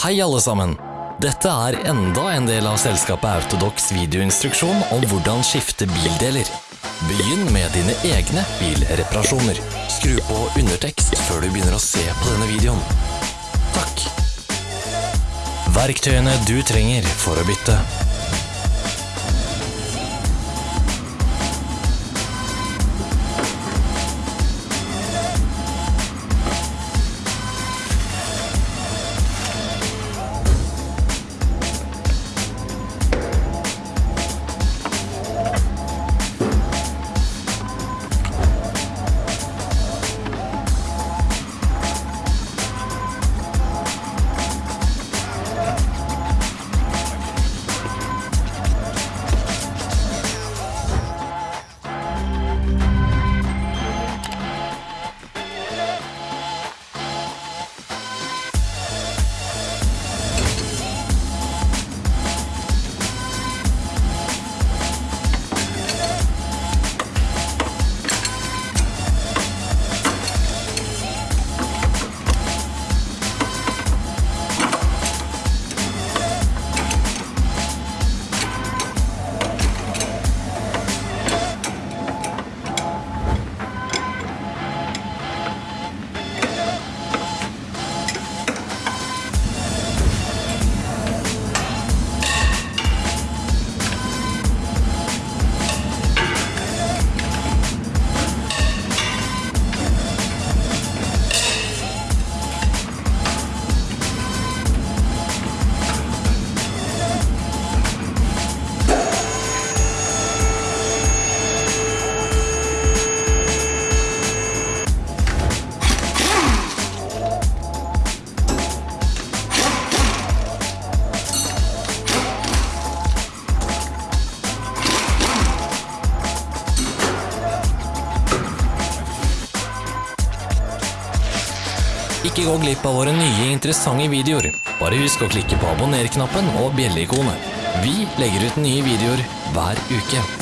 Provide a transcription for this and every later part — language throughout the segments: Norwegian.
Hei alle sammen! Dette er enda en del av selskapet Autodox videoinstruksjon om hvordan skifte bildeler. Begynn med dine egne bilreparasjoner. Skru på undertekst før du begynner å se på denne videoen. Takk! Verktøyene du trenger for å bytte. Ikke gå glipp av våre nye interessante videoer. Bare husk å klikke på abonner-knappen og bjelleikonet. Vi legger ut nye videoer hver uke.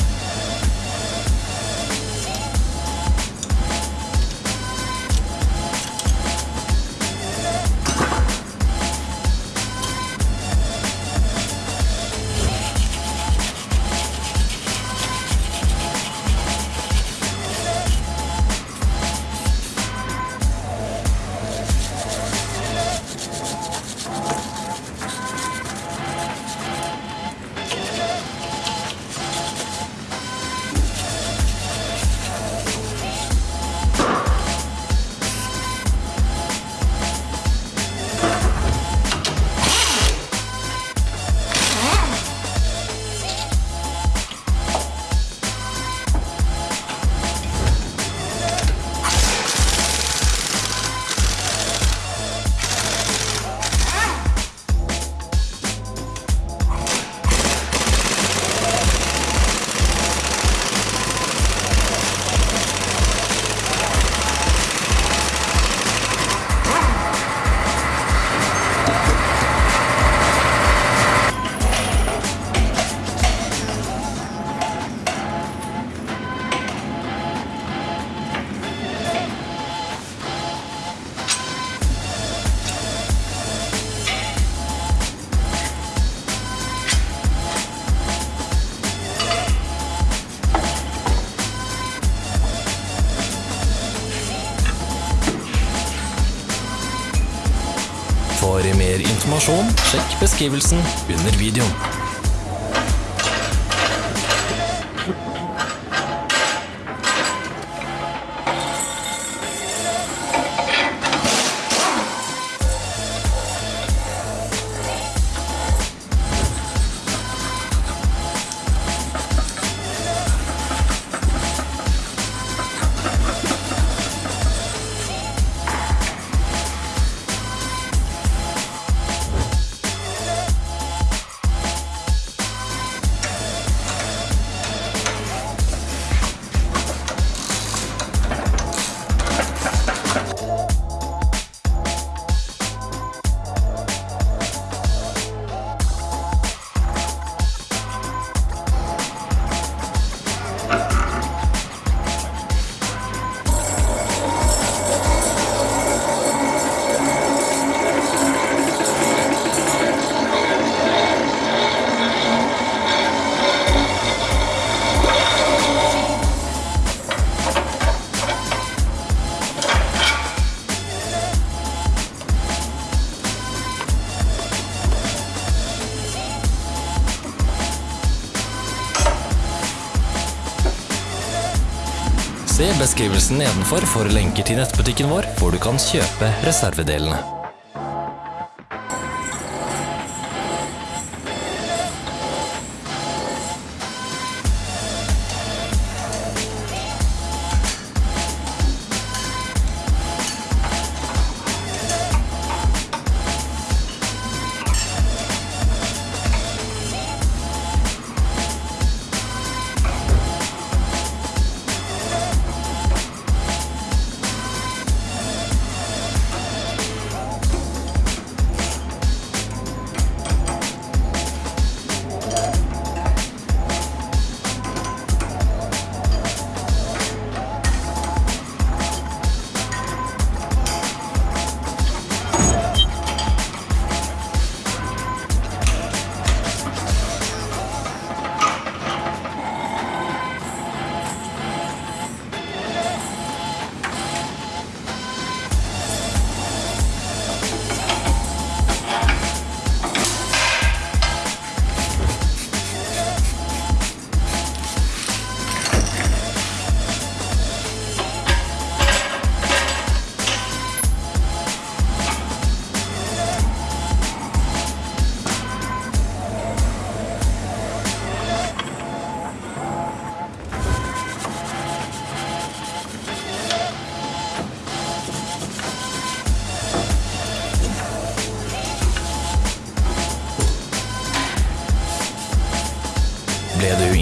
Informasjon, sjekk beskrivelsen under videoen. Beskrivelsen nedenfor for lenker til nettbutikken vår, hvor du kan kjøpe reservedelene.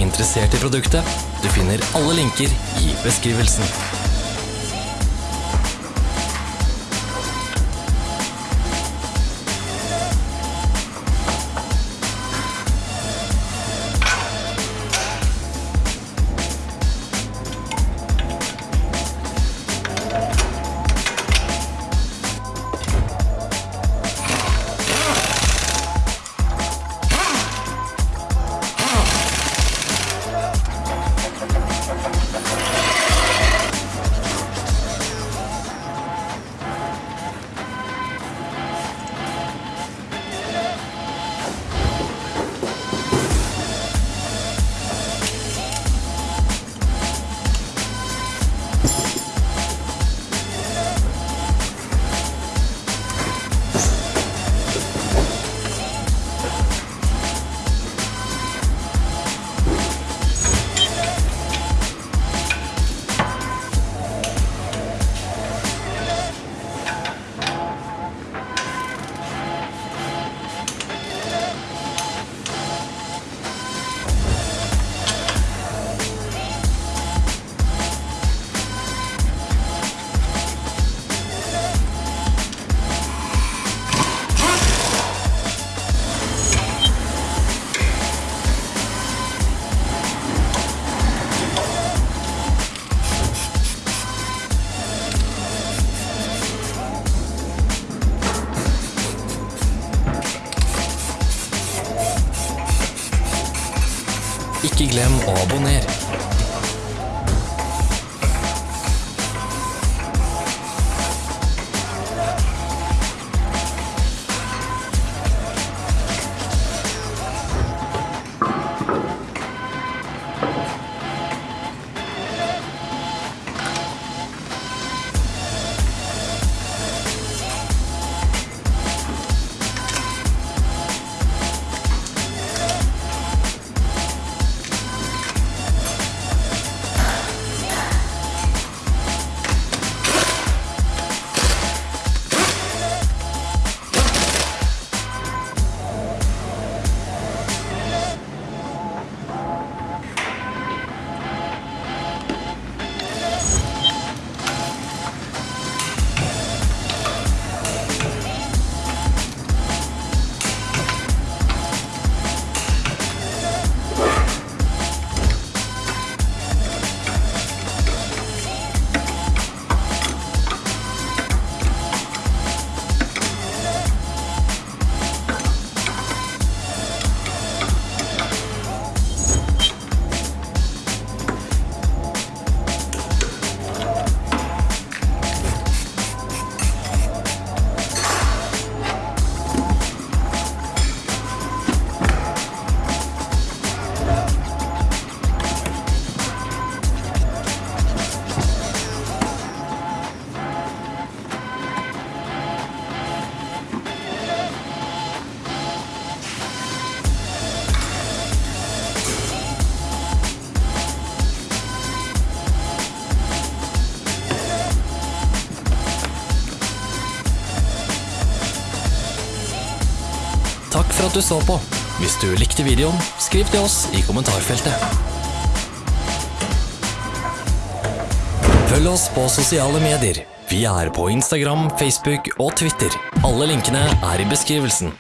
Interessert i produktet? Du finner alle linker i beskrivelsen. Ikke glem å abonnere. Takk for at du så på. Hvis du likte videoen, skriv til oss i kommentarfeltet. Følg oss på sosiale medier. Vi er på Instagram, Facebook og Twitter. Alle linkene er i beskrivelsen.